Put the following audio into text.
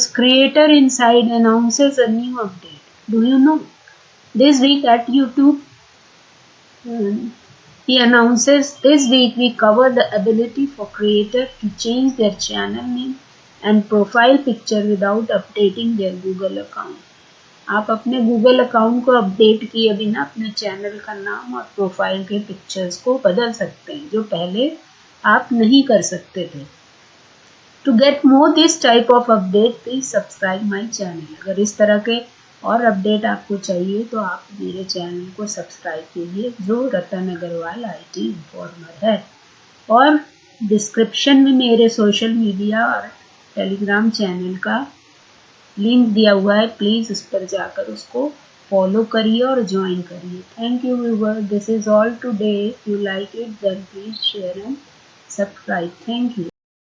because creator inside announces a new update. Do you know? This week at YouTube, um, he announces this week we cover the ability for creator to change their channel name and profile picture without updating their Google account. आप अपने Google account को update किए बिना अपने channel का नाम और profile के पिक्चर्स को बदल सकते हैं जो पहले आप नहीं कर सकते थे to get more this type of update please subscribe my channel अगर इस तरह के और अपडेट आपको चाहिए तो आप मेरे चैनल को सब्सक्राइब कीजिए, जो Ratan Agarwal I T informer है। और डिस्क्रिप्शन में मेरे सोशल मीडिया और टेलीग्राम चैनल का लिंक दिया हुआ है प्लीज़ उस पर जाकर उसको फॉलो करिए और ज्वाइन करिए। Thank you viewer this is all today you like it then please share and subscribe thank you